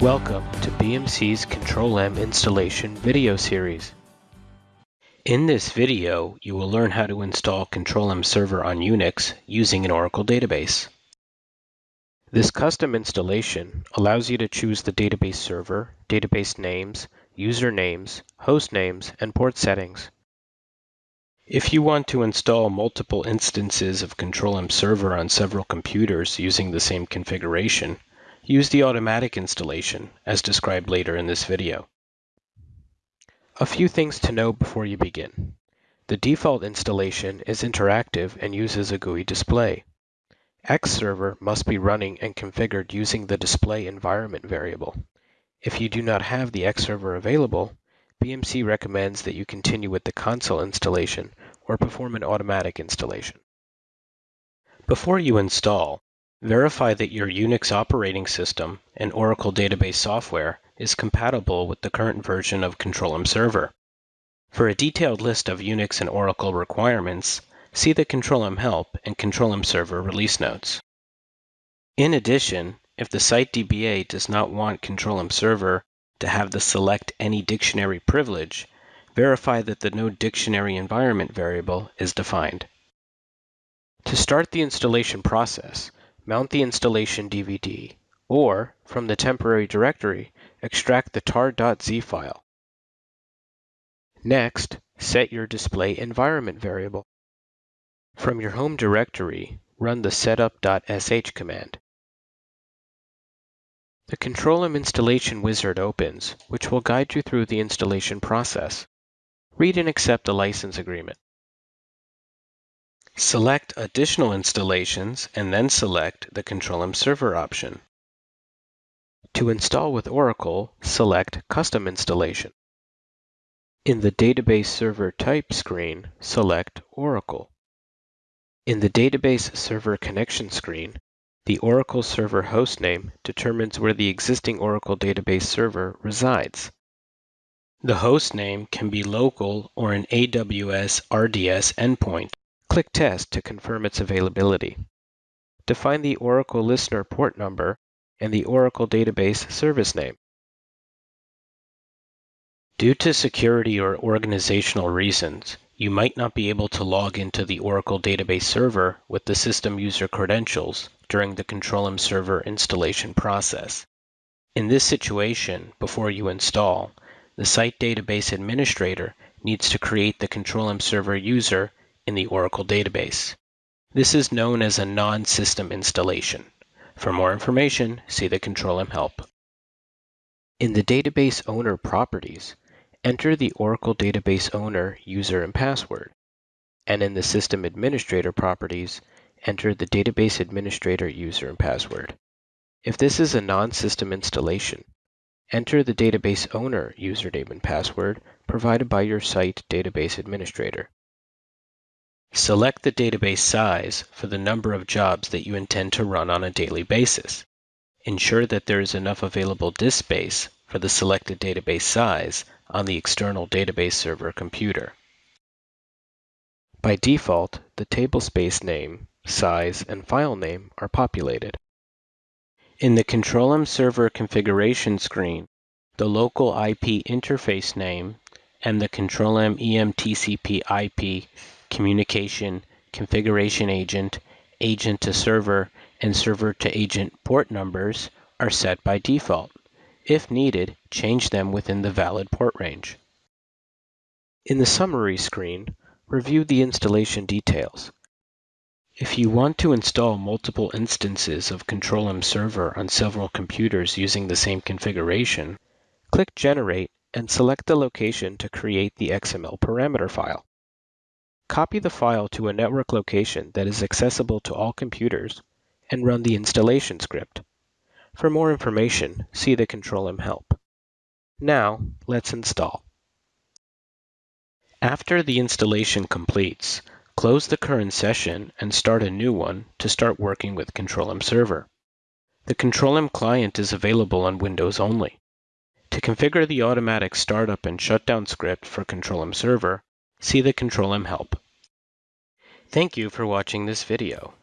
Welcome to BMC's Control-M installation video series. In this video, you will learn how to install Control-M Server on Unix using an Oracle database. This custom installation allows you to choose the database server, database names, user names, host names, and port settings. If you want to install multiple instances of Control-M Server on several computers using the same configuration, Use the automatic installation, as described later in this video. A few things to know before you begin. The default installation is interactive and uses a GUI display. Xserver must be running and configured using the display environment variable. If you do not have the Xserver available, BMC recommends that you continue with the console installation or perform an automatic installation. Before you install, Verify that your Unix operating system and Oracle database software is compatible with the current version of Control-M Server. For a detailed list of Unix and Oracle requirements, see the Control-M Help and Control-M Server release notes. In addition, if the site DBA does not want Control-M Server to have the select any dictionary privilege, verify that the no dictionary environment variable is defined. To start the installation process, mount the installation DVD, or, from the temporary directory, extract the tar.z file. Next, set your display environment variable. From your home directory, run the setup.sh command. The Control-M installation wizard opens, which will guide you through the installation process. Read and accept the license agreement. Select Additional Installations and then select the Control-M Server option. To install with Oracle, select Custom Installation. In the Database Server Type screen, select Oracle. In the Database Server Connection screen, the Oracle Server hostname determines where the existing Oracle database server resides. The hostname can be local or an AWS RDS endpoint Click Test to confirm its availability. Define the Oracle Listener port number and the Oracle Database service name. Due to security or organizational reasons, you might not be able to log into the Oracle Database server with the system user credentials during the Control-M server installation process. In this situation, before you install, the Site Database Administrator needs to create the Control-M server user in the Oracle database. This is known as a non-system installation. For more information, see the Control-M help. In the Database Owner properties, enter the Oracle Database Owner user and password. And in the System Administrator properties, enter the Database Administrator user and password. If this is a non-system installation, enter the Database Owner username and password provided by your site database administrator. Select the database size for the number of jobs that you intend to run on a daily basis. Ensure that there is enough available disk space for the selected database size on the external database server computer. By default, the table space name, size, and file name are populated. In the Control-M Server configuration screen, the local IP interface name and the Control-M EMTCP IP communication, configuration agent, agent to server, and server to agent port numbers are set by default. If needed, change them within the valid port range. In the summary screen, review the installation details. If you want to install multiple instances of Control-M Server on several computers using the same configuration, click Generate and select the location to create the XML parameter file. Copy the file to a network location that is accessible to all computers and run the installation script. For more information, see the Control-M help. Now, let's install. After the installation completes, close the current session and start a new one to start working with Control-M Server. The Control-M client is available on Windows only. To configure the automatic startup and shutdown script for Control-M Server, see the Control-M help. Thank you for watching this video.